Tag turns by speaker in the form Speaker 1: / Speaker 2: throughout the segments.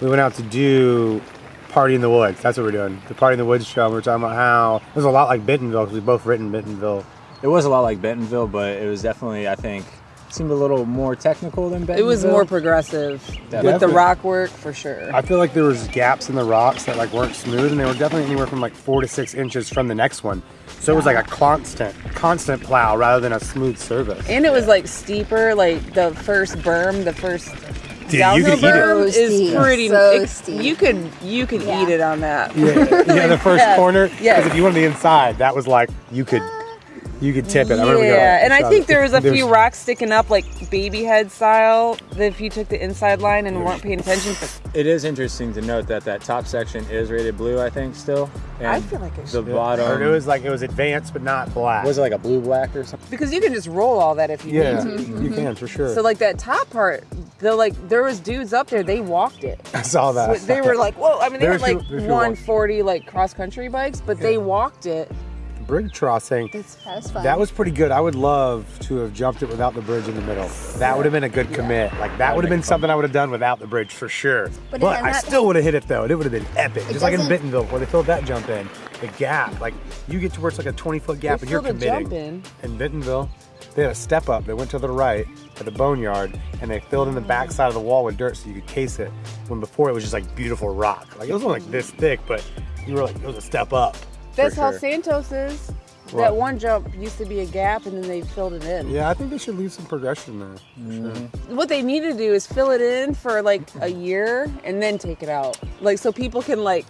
Speaker 1: we went out to do Party in the Woods. That's what we're doing. The Party in the Woods show. And we are talking about how it was a lot like Bentonville because we both written Bentonville.
Speaker 2: It was a lot like Bentonville, but it was definitely, I think, seemed a little more technical than Bentonville.
Speaker 3: It was more progressive with the rock work for sure.
Speaker 1: I feel like there was gaps in the rocks that like weren't smooth, and they were definitely anywhere from like four to six inches from the next one. So it was like a constant, constant plow rather than a smooth surface.
Speaker 3: And it was like steeper, like the first berm, the first
Speaker 1: Dude, you could eat it.
Speaker 3: berm
Speaker 4: So
Speaker 3: is pretty.
Speaker 4: So
Speaker 3: it- You could you could
Speaker 4: Yeah.
Speaker 3: eat it on that.
Speaker 1: Yeah, yeah, the first
Speaker 3: Yes,
Speaker 1: corner.
Speaker 3: yes.
Speaker 1: Because if you went on the inside, that was like you could, you could tip it. I remember we got,
Speaker 3: Yeah, and I think there was a
Speaker 1: There's-
Speaker 3: few rocks sticking up, like baby head style. That if you took the inside line and weren't paying attention, but
Speaker 2: It is interesting to note that that top section is rated blue, I think, still. And
Speaker 3: I feel like it
Speaker 2: the
Speaker 3: should.
Speaker 1: I
Speaker 2: bottom
Speaker 1: heard it was like it was advanced but not black.
Speaker 2: was it like a blue black or something?
Speaker 3: because you can just roll all that if you
Speaker 1: Yeah,
Speaker 3: need to.
Speaker 1: you mm-hmm. can for sure.
Speaker 3: So like that top part, the like there was dudes up there, they walked it.
Speaker 1: I saw that.
Speaker 3: They were like, whoa! I mean, they
Speaker 1: There
Speaker 3: had
Speaker 1: was
Speaker 3: like
Speaker 1: few- there was
Speaker 3: 140 like cross country bikes, but they walked it.
Speaker 1: Bridge crossing.
Speaker 4: That was fun.
Speaker 1: That was pretty good. I would love to have jumped it without the bridge in the middle. That would have been a good commit. Like that would have been something I would have done without the bridge for sure.
Speaker 4: But
Speaker 1: But, I still would have hit it though. It would have been epic.
Speaker 4: It
Speaker 1: Just like in
Speaker 4: doesn't-
Speaker 1: Bentonville where they filled that jump in. The gap, like you get to where it's like a 20 foot gap
Speaker 3: They
Speaker 1: and you're
Speaker 3: filled a
Speaker 1: committing.
Speaker 3: jump in.
Speaker 1: In Bentonville, they had a step up. They went to the right at the boneyard and they filled in the back side of the wall with dirt so you could case it. When before it was just like beautiful rock. Like it was only like this thick, but you were like it was a step up. For
Speaker 3: That's how. Santos is.
Speaker 1: What?
Speaker 3: That one jump used to be a gap, and then they filled it in.
Speaker 1: Yeah, I think they should leave some progression there. for sure. Mm-hmm.
Speaker 3: What they need to do is fill it in for like a year and then take it out, like so people can like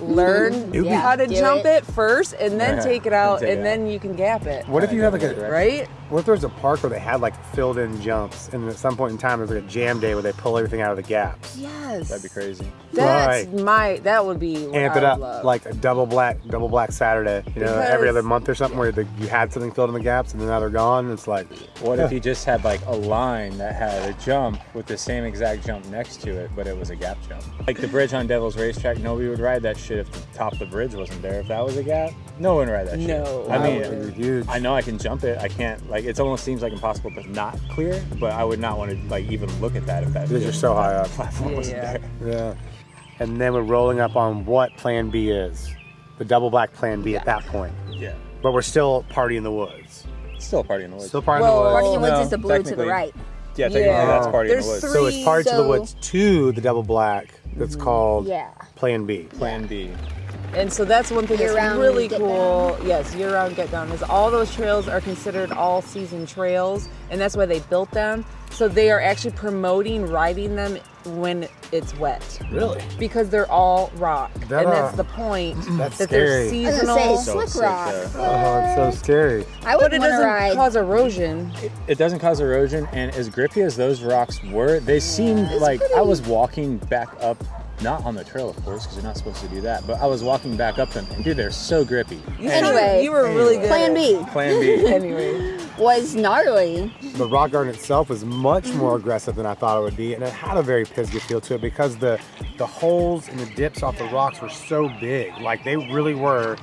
Speaker 3: learn
Speaker 1: would be-
Speaker 3: how to
Speaker 4: Do
Speaker 3: jump
Speaker 4: it.
Speaker 3: it. first, and then
Speaker 2: Yeah,
Speaker 3: take it out,
Speaker 2: take it
Speaker 3: and then you can gap it.
Speaker 1: What if you have like a
Speaker 3: Right?
Speaker 1: What if there's a park where they had like filled in jumps and at some point in time there's like a jam day where they pull everything out of the gaps?
Speaker 3: Yes.
Speaker 2: That'd be crazy.
Speaker 3: That's
Speaker 1: Right.
Speaker 3: my. That would be. What
Speaker 1: Amp it
Speaker 3: would
Speaker 1: up
Speaker 3: love.
Speaker 1: like a double black double black Saturday, you know, every other month or something where the, you had something filled in the gaps and then now they're gone. It's like
Speaker 2: What if you just had like a line that had a jump with the same exact jump next to it, but it was a gap jump? Like the bridge on Devil's Racetrack, nobody would ride that shit if the top of the bridge wasn't there. If that was a gap, no one would ride that shit.
Speaker 3: No.
Speaker 2: I mean,
Speaker 1: would be huge.
Speaker 2: I know I can jump it. I can't like it almost seems like impossible to not clear, but I would not want to like even look at that if that
Speaker 1: Because you're so high up.
Speaker 2: platform
Speaker 3: Yeah,
Speaker 2: wasn't
Speaker 3: yeah.
Speaker 2: there.
Speaker 1: Yeah. And then we're rolling up on what Plan B is, the double black Plan B at that point.
Speaker 2: Yeah.
Speaker 1: But we're still party in the woods.
Speaker 2: Still a party in the woods.
Speaker 1: Still party
Speaker 3: Well,
Speaker 1: in the woods.
Speaker 4: Party
Speaker 1: woods.
Speaker 4: in the Woods
Speaker 2: No,
Speaker 4: is the blue to the right.
Speaker 2: yeah, technically
Speaker 3: Yeah.
Speaker 2: that's party
Speaker 3: There's
Speaker 2: in the woods.
Speaker 3: three-
Speaker 1: So it's party to the woods to the double black. That's mm-hmm. called
Speaker 4: Yeah.
Speaker 1: Plan B.
Speaker 2: Plan B.
Speaker 3: And so that's one thing that's
Speaker 4: Year-round
Speaker 3: really
Speaker 4: get
Speaker 3: cool. Yes, year round get down is all those trails are considered all season trails, and that's why they built them. So they are actually promoting riding them when it's wet
Speaker 1: Really?
Speaker 3: because they're all rock,
Speaker 1: That,
Speaker 3: and
Speaker 1: uh,
Speaker 3: that's the point.
Speaker 1: that's
Speaker 3: that they're
Speaker 1: scary.
Speaker 4: I was say
Speaker 2: So
Speaker 4: slick
Speaker 2: sick
Speaker 4: rock.
Speaker 1: Oh, it's so scary.
Speaker 4: I would
Speaker 3: but it
Speaker 4: want to
Speaker 3: doesn't
Speaker 4: ride.
Speaker 3: cause erosion.
Speaker 2: It doesn't cause erosion, and as grippy as those rocks were, they seemed like I was walking back up, not on the trail, of course, because you're not supposed to do that. But I was walking back up them, and dude, they're so grippy.
Speaker 3: You
Speaker 4: Anyway.
Speaker 3: you were really good.
Speaker 4: Plan B
Speaker 2: Plan B.
Speaker 3: Anyway,
Speaker 4: was gnarly.
Speaker 1: The rock garden itself was much more aggressive than I thought it would be, and it had a very Pisgah feel to it because the the holes and the dips off the rocks were so big. Like they really were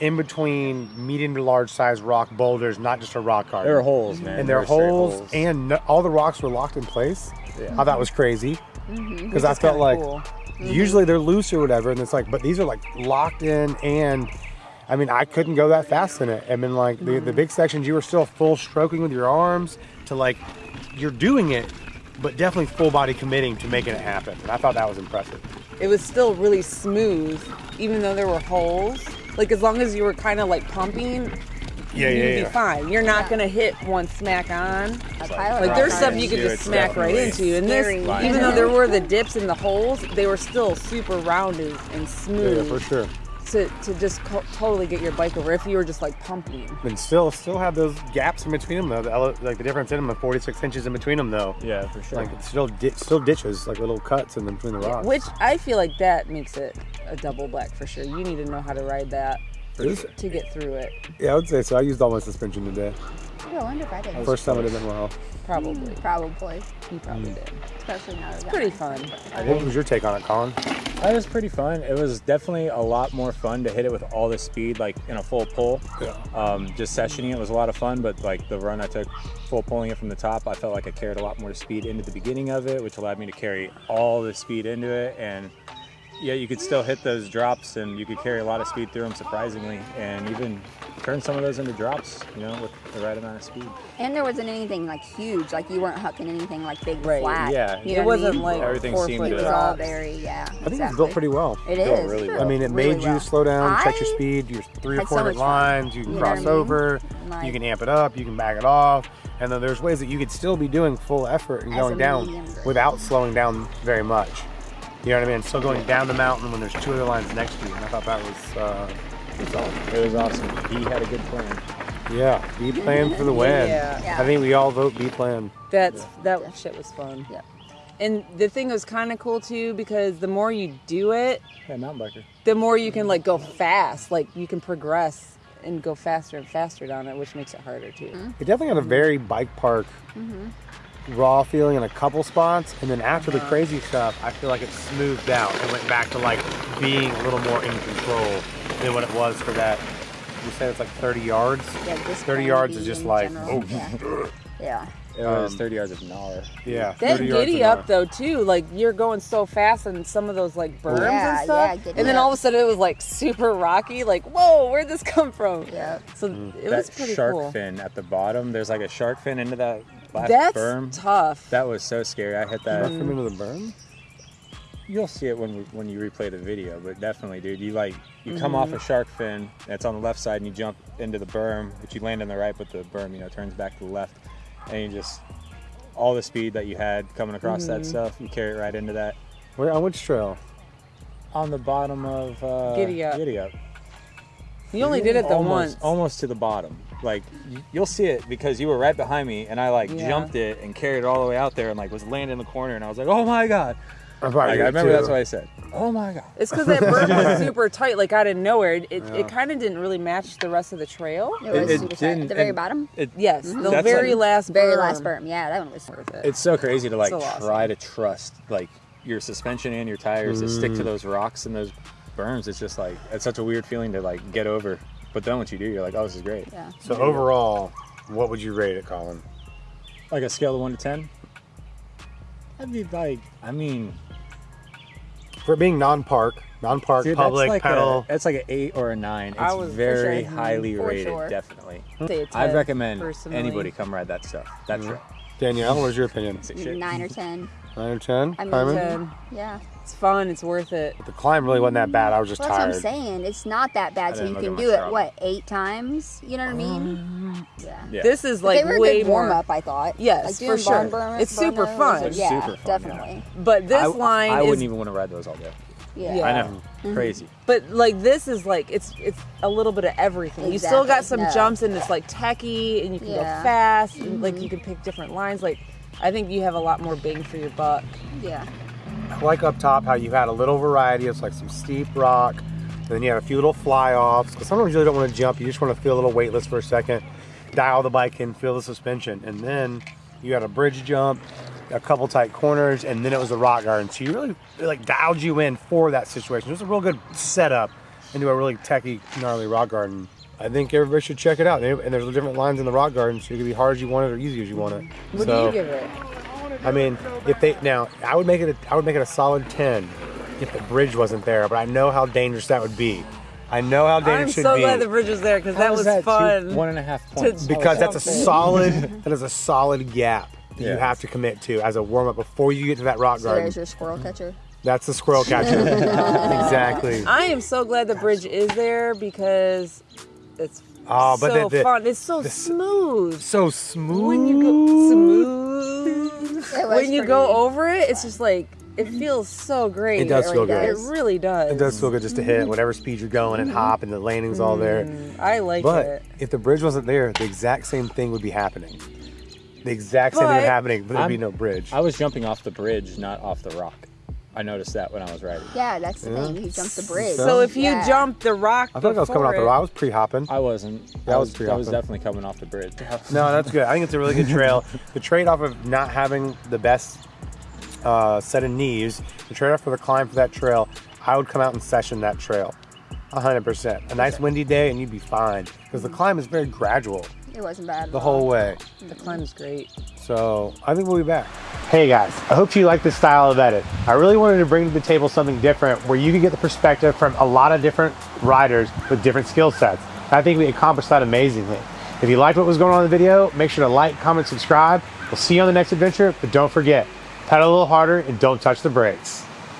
Speaker 1: in between medium to large size rock boulders, not just a rock garden.
Speaker 2: There were holes, man.
Speaker 1: and there
Speaker 2: There
Speaker 1: are
Speaker 2: were straight
Speaker 1: holes, and no, all the rocks were locked in place.
Speaker 2: Yeah.
Speaker 1: I thought was crazy mm-hmm. because I
Speaker 3: It's
Speaker 1: felt like
Speaker 3: cool. Mm-hmm.
Speaker 1: usually they're loose or whatever, and it's like, but these are like locked in, and I mean, I couldn't go that fast in it. I mean, like the, the mm-hmm. big sections, you were still full stroking with your arms to like you're doing it, but definitely full body committing to making it happen, and I thought that was impressive.
Speaker 3: it was still really smooth, even though there were holes. Like as long as you were kind of like pumping,
Speaker 1: Yeah,
Speaker 3: you'd
Speaker 1: yeah,
Speaker 3: be fine. You're not gonna hit one smack on.
Speaker 4: A
Speaker 3: Like there's
Speaker 4: rock
Speaker 3: stuff you could
Speaker 2: Yeah,
Speaker 3: just
Speaker 2: it's
Speaker 3: smack right
Speaker 2: definitely
Speaker 3: into, and this,
Speaker 4: scary.
Speaker 3: even though there were the dips and the holes, they were still super rounded and smooth.
Speaker 1: Yeah,
Speaker 3: smooth
Speaker 1: for sure.
Speaker 3: to, to just co- totally get your bike over if you were just like pumping.
Speaker 1: And still, still have those gaps in between them though. The, ele- like the difference in them, the 46 inches in between them though.
Speaker 2: Yeah, for sure.
Speaker 1: Like it's still di- still ditches, like little cuts in between the rocks.
Speaker 3: Which I feel like that makes it a double black for sure. You need to know how to ride that
Speaker 1: Is-
Speaker 3: to get through it.
Speaker 1: Yeah, I would say so. I used all my suspension today.
Speaker 4: I wonder if I did.
Speaker 1: First time it did well.
Speaker 3: Probably.
Speaker 4: Probably.
Speaker 3: You probably did.
Speaker 4: Especially now that I got
Speaker 3: Pretty
Speaker 4: my-
Speaker 3: fun.
Speaker 1: What was your take on it, Colin?
Speaker 2: That was pretty fun. It was definitely a lot more fun to hit it with all the speed, like in a full pull.
Speaker 1: Yeah.
Speaker 2: Um, just sessioning it was a lot of fun, but like the run I took, full pulling it from the top, I felt like I carried a lot more speed into the beginning of it, which allowed me to carry all the speed into it. And yeah, you could still hit those drops, and you could carry a lot of speed through them, surprisingly, and even turn some of those into drops, you know, with the right amount of speed.
Speaker 4: And there wasn't anything like huge. Like you weren't hucking anything like big
Speaker 3: Right.
Speaker 4: flat.
Speaker 2: Yeah.
Speaker 4: You
Speaker 3: It
Speaker 4: know what
Speaker 3: wasn't
Speaker 4: mean?
Speaker 3: like
Speaker 2: Everything
Speaker 3: four
Speaker 2: seemed
Speaker 3: foot
Speaker 2: to-
Speaker 4: It was
Speaker 3: drops.
Speaker 4: all very yeah.
Speaker 1: I think it was built pretty well.
Speaker 4: It
Speaker 2: Built
Speaker 4: is.
Speaker 2: really
Speaker 1: I mean, it
Speaker 4: Really
Speaker 1: made you slow down, check your speed, your three or four
Speaker 4: so
Speaker 1: different
Speaker 4: much fun.
Speaker 1: lines. You can
Speaker 4: You know what I
Speaker 1: cross
Speaker 4: mean?
Speaker 1: over.
Speaker 4: Like-
Speaker 1: you can amp it up. You can back it off. And then there's ways that you could still be doing full effort and going down without slowing down very much. You know what I mean? Still going down the mountain when there's two other lines next to you. And I thought that was, uh, was awesome.
Speaker 2: It was awesome. He had a good plan.
Speaker 1: Yeah, B plan for the win.
Speaker 3: Yeah.
Speaker 4: Yeah.
Speaker 1: I think we all vote B plan.
Speaker 3: That's that shit was fun.
Speaker 4: Yeah.
Speaker 3: And the thing was kind of cool too because the more you do it,
Speaker 2: Yeah, mountain biker.
Speaker 3: the more you can like go fast. Like you can progress and go faster and faster down it, which makes it harder too.
Speaker 1: It definitely had a very bike park raw feeling in a couple spots, and then after the crazy stuff, I feel like it smoothed out and went back to like being a little more in control than what it was for that. You said it's like 30 yards.
Speaker 4: Yeah, this
Speaker 1: 30 yards is just like,
Speaker 4: general.
Speaker 1: oh.
Speaker 4: Yeah.
Speaker 2: It was
Speaker 1: Um,
Speaker 2: 30 yards of gnar.
Speaker 1: Yeah,
Speaker 3: That giddy up though too, like you're going so fast on some of those like berms
Speaker 4: Yeah,
Speaker 3: and stuff,
Speaker 4: yeah, giddy
Speaker 3: and then
Speaker 4: up.
Speaker 3: all of a sudden it was like super rocky. Like whoa, where'd this come from?
Speaker 4: Yeah.
Speaker 3: So
Speaker 1: Mm.
Speaker 3: it was
Speaker 2: that
Speaker 3: pretty
Speaker 2: shark
Speaker 3: cool.
Speaker 2: fin at the bottom, there's like a shark fin into that last
Speaker 3: That's
Speaker 2: berm.
Speaker 3: tough.
Speaker 2: That was so scary. I hit that.
Speaker 1: Left him into the berm?
Speaker 2: You'll see it when we, when you replay the video, but definitely, dude. You like you come
Speaker 3: Mm-hmm.
Speaker 2: off a shark fin. That's on the left side, and you jump into the berm, but you land on the right, but the berm, you know, turns back to the left, and you just all the speed that you had coming across
Speaker 3: Mm-hmm.
Speaker 2: that stuff, you carry it right into that
Speaker 1: Where on which trail?
Speaker 2: on the bottom of uh,
Speaker 3: Giddy Up.
Speaker 2: Giddy up.
Speaker 3: You only did it the
Speaker 2: almost,
Speaker 3: once.
Speaker 2: almost to the bottom. Like you'll see it because you were right behind me, and I like
Speaker 3: Yeah.
Speaker 2: jumped it and carried it all the way out there, and like was landing in the corner, and I was like, oh my god!
Speaker 1: I,
Speaker 2: Like, I remember
Speaker 1: too.
Speaker 2: that's what I said. Oh my god!
Speaker 3: It's because that berm was super tight, like out of nowhere. It, it,
Speaker 1: Yeah.
Speaker 3: kind of didn't really match the rest of the trail.
Speaker 4: It was
Speaker 2: it
Speaker 4: super tight.
Speaker 2: didn't-
Speaker 4: At the very
Speaker 2: and-
Speaker 4: bottom.
Speaker 2: It,
Speaker 3: Yes, the
Speaker 2: That's
Speaker 3: very
Speaker 2: like-
Speaker 3: last
Speaker 4: Very last berm. Yeah, that one was
Speaker 3: Worth it.
Speaker 2: It's so crazy to like
Speaker 3: So awesome.
Speaker 2: try to trust like your suspension and your tires to stick
Speaker 1: Mm.
Speaker 2: to those rocks and those berms. It's just like it's such a weird feeling to like get over. But then once you do, you're like, oh, this is great.
Speaker 4: Yeah.
Speaker 1: So overall, what would you rate it, Colin?
Speaker 2: Like a scale of one to ten, I'd be like, I mean,
Speaker 1: For being non-park, non-park,
Speaker 2: dude,
Speaker 1: public,
Speaker 2: that's like
Speaker 1: pedal.
Speaker 2: a, it's like an eight or a nine.
Speaker 3: I
Speaker 2: It's
Speaker 3: was-
Speaker 2: very
Speaker 3: sure.
Speaker 2: highly
Speaker 4: For
Speaker 2: rated,
Speaker 4: sure.
Speaker 2: definitely.
Speaker 3: Say a
Speaker 2: I'd recommend
Speaker 3: personally.
Speaker 2: anybody come ride that stuff. That
Speaker 1: Mhm.
Speaker 2: trail.
Speaker 1: Danielle, what's your opinion?
Speaker 2: It's a shit.
Speaker 4: Nine or ten.
Speaker 1: Nine or ten?
Speaker 4: I mean,
Speaker 1: Carmen?
Speaker 3: Ten.
Speaker 4: Yeah.
Speaker 3: It's fun. It's worth it.
Speaker 1: The climb really wasn't that bad. I was just
Speaker 4: Well, that's
Speaker 1: tired.
Speaker 4: what I'm saying. It's not that bad, so you can do it
Speaker 2: Strava.
Speaker 4: what eight times. You know what I mean? Um, yeah.
Speaker 2: Yeah.
Speaker 3: This is like
Speaker 4: they were a
Speaker 3: way
Speaker 4: good warm
Speaker 3: more.
Speaker 4: up, I thought.
Speaker 3: Yes,
Speaker 4: like
Speaker 3: for sure.
Speaker 4: barn burn-
Speaker 3: It's super
Speaker 4: burnos
Speaker 3: fun.
Speaker 2: It's
Speaker 4: Yeah,
Speaker 2: super fun, yeah.
Speaker 4: definitely.
Speaker 3: But this
Speaker 2: I,
Speaker 3: line
Speaker 2: I
Speaker 3: is.
Speaker 2: wouldn't even want to ride those all day.
Speaker 4: Yeah.
Speaker 3: Yeah.
Speaker 2: I know, mm-hmm. crazy.
Speaker 3: But like this is like it's it's a little bit of everything. You still got some
Speaker 4: no.
Speaker 3: jumps and it's like techie and you can go
Speaker 4: Yeah.
Speaker 3: fast and like you can pick different lines. Like I think you have a lot more bang for your buck.
Speaker 4: Yeah.
Speaker 1: I like up top how you had a little variety It's like some steep rock, and then you had a few little fly offs. Because sometimes you really don't want to jump, you just want to feel a little weightless for a second, dial the bike in, feel the suspension, and then you had a bridge jump, a couple tight corners, and then it was a rock garden. So you really like dialed you in for that situation. It was a real good setup into a really techy, gnarly rock garden. I think everybody should check it out. And and there's different lines in the rock garden, so it could be hard as you want it or easy as you want it.
Speaker 3: What
Speaker 1: so,
Speaker 3: do you give it?
Speaker 1: I mean, if they now, I would make it. A, I would make it a solid ten if the bridge wasn't there. But I know how dangerous that would be. I know how dangerous
Speaker 3: I'm
Speaker 1: dangerous it
Speaker 3: so
Speaker 1: should be
Speaker 3: glad the bridge was there because that
Speaker 2: How
Speaker 3: was
Speaker 2: is that two-
Speaker 3: fun.
Speaker 2: one and a half points.
Speaker 1: because that's a solid. that is a solid gap that you have to commit to as a warm up before you get to that rock
Speaker 4: So
Speaker 1: garden.
Speaker 4: there's your squirrel catcher.
Speaker 1: That's the squirrel catcher. exactly.
Speaker 3: I am so glad the bridge is there because it's
Speaker 1: Oh, but
Speaker 3: so
Speaker 1: the- the-
Speaker 3: fun. It's so
Speaker 1: the-
Speaker 3: smooth.
Speaker 1: So smooth.
Speaker 3: When you go smooth, when you go over it, it's just like it feels so great.
Speaker 1: It does feel
Speaker 4: really
Speaker 1: good.
Speaker 3: It really does.
Speaker 1: It does feel good just to hit whatever speed you're going and hop, and the landing's all there.
Speaker 3: Mm, I like
Speaker 1: But
Speaker 3: it.
Speaker 1: if the bridge wasn't there, the exact same thing would be happening. The exact same thing would
Speaker 3: But-
Speaker 1: happening, but there'd be
Speaker 2: I'm-
Speaker 1: no bridge.
Speaker 2: I was jumping off the bridge, not off the rock. I noticed that when I was riding.
Speaker 4: Yeah, that's the
Speaker 1: Yeah.
Speaker 4: thing. You jumped the bridge.
Speaker 1: So-
Speaker 3: So if you
Speaker 4: Yeah.
Speaker 3: jump the rock,
Speaker 1: I thought I was coming off the
Speaker 3: before
Speaker 1: road. I was pre-hopping.
Speaker 2: I wasn't.
Speaker 1: That
Speaker 2: I
Speaker 1: was
Speaker 2: was,
Speaker 1: pretty
Speaker 2: I was definitely coming off the bridge.
Speaker 1: No, that's good. I think it's a really good trail. the trade-off of not having the best uh, set of knees, the trade-off for the climb for that trail, I would come out and session that trail. 100%. A nice windy day and you'd be fine because the climb is very gradual
Speaker 4: It wasn't bad.
Speaker 1: the whole way.
Speaker 3: The climb is great.
Speaker 1: So I think we'll be back. Hey guys, I hope you like this style of edit. I really wanted to bring to the table something different where you can get the perspective from a lot of different riders with different skill sets. I think we accomplished that amazingly. If you liked what was going on in the video, make sure to like, comment, subscribe. We'll see you on the next adventure, but don't forget, pedal a little harder and don't touch the brakes.